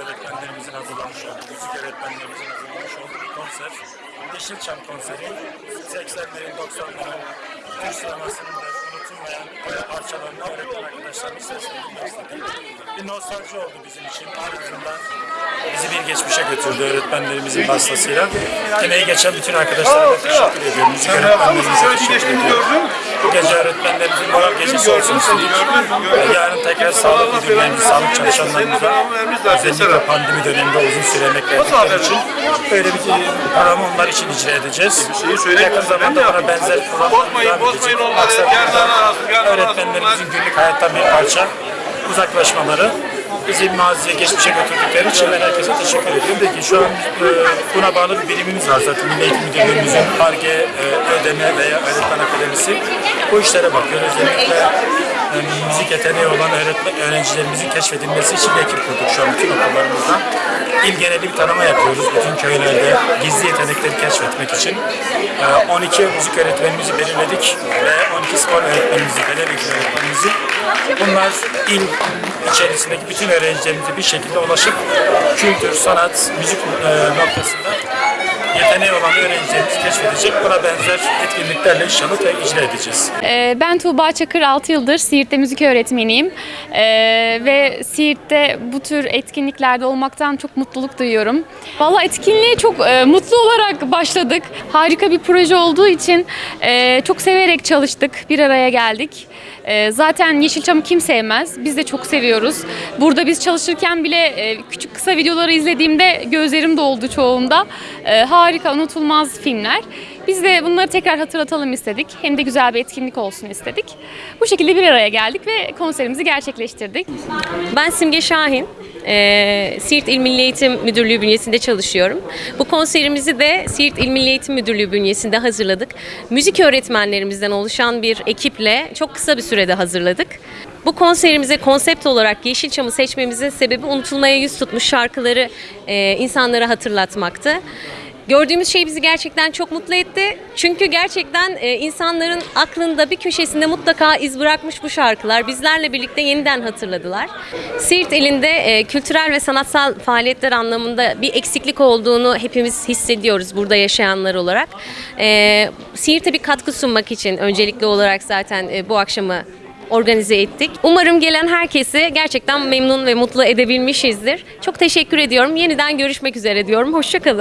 öğretmenlerimizin hazırlamış olduğu, müzik öğretmenlerimizin hazırlamış olduğu konser. Yeşilçam konseri. 80'lerin, 90'ların Türk unutulmayan e, parçalarını öğretmen arkadaşlarımız seslendirmek. Bir nostalji oldu bizim için. Ardından bizi bir geçmişe götürdü öğretmenlerimizin vasıtasıyla. Emeği geçen bütün arkadaşlarıma teşekkür ediyorum. Müzik öğretmenlerimize teşekkür ediyorum. Bu gece öğretmenlerimizin moral gecesi olsun istedik. Yarın tekrar sağlık müdürlerimiz, sağlık çalışanlarımıza özellikle pandemi döneminde uzun süre emek verdikleri için böyle bir programı onlar için icra edeceğiz. Yakın zamanda buna benzer programlar devam edecek. Öğretmenlerimizin günlük hayattan bir parça uzaklaşmaları bizi maziye geçmişe götürdükleri için ben herkese teşekkür ediyorum. Peki şu an e, buna bağlı bir birimimiz var zaten. Milli Eğitim Müdürlüğümüzün ARGE, e, ÖDM veya Öğretmen Akademisi bu işlere bakıyor. Özellikle e, müzik yeteneği olan öğretmen, öğrencilerimizin keşfedilmesi için bir ekip kurduk şu an bütün okullarımızda. İl geneli bir tanıma yapıyoruz bütün köylerde gizli yetenekleri keşfetmek için. E, 12 müzik öğretmenimizi belirledik ve 12 spor öğretmenimizi, eğitimi öğretmenimizi Bunlar il içerisindeki bütün öğrencilerimize bir şekilde ulaşıp kültür, sanat, müzik e, noktasında yeteneği olan öğrencilerimizi keşfedecek. Buna benzer etkinliklerle inşallah icra edeceğiz. Ee, Ben Tuğba Çakır 6 yıldır Siirt'te müzik öğretmeniyim Ee, ve Siirt'te bu tür etkinliklerde olmaktan çok mutluluk duyuyorum. Valla etkinliğe çok e, mutlu olarak başladık. Harika bir proje olduğu için e, çok severek çalıştık, bir araya geldik. E, zaten Yeşilçam'ı kim sevmez? Biz de çok seviyoruz. Burada biz çalışırken bile küçük kısa videoları izlediğimde gözlerim doldu çoğunda. E, harika, unutulmaz filmler. Biz de bunları tekrar hatırlatalım istedik. Hem de güzel bir etkinlik olsun istedik. Bu şekilde bir araya geldik ve konserimizi gerçekleştirdik. Ben Simge Şahin. Ee, Siirt İl Milli Eğitim Müdürlüğü bünyesinde çalışıyorum. Bu konserimizi de Siirt İl Milli Eğitim Müdürlüğü bünyesinde hazırladık. Müzik öğretmenlerimizden oluşan bir ekiple çok kısa bir sürede hazırladık. Bu konserimize konsept olarak Yeşilçam'ı seçmemizin sebebi unutulmaya yüz tutmuş şarkıları e, insanlara hatırlatmaktı. Gördüğümüz şey bizi gerçekten çok mutlu etti. Çünkü gerçekten e, insanların aklında bir köşesinde mutlaka iz bırakmış bu şarkılar. Bizlerle birlikte yeniden hatırladılar. Siirt elinde e, kültürel ve sanatsal faaliyetler anlamında bir eksiklik olduğunu hepimiz hissediyoruz burada yaşayanlar olarak. E, Siirt'e bir katkı sunmak için öncelikli olarak zaten e, bu akşamı organize ettik. Umarım gelen herkesi gerçekten memnun ve mutlu edebilmişizdir. Çok teşekkür ediyorum. Yeniden görüşmek üzere diyorum. Hoşçakalın.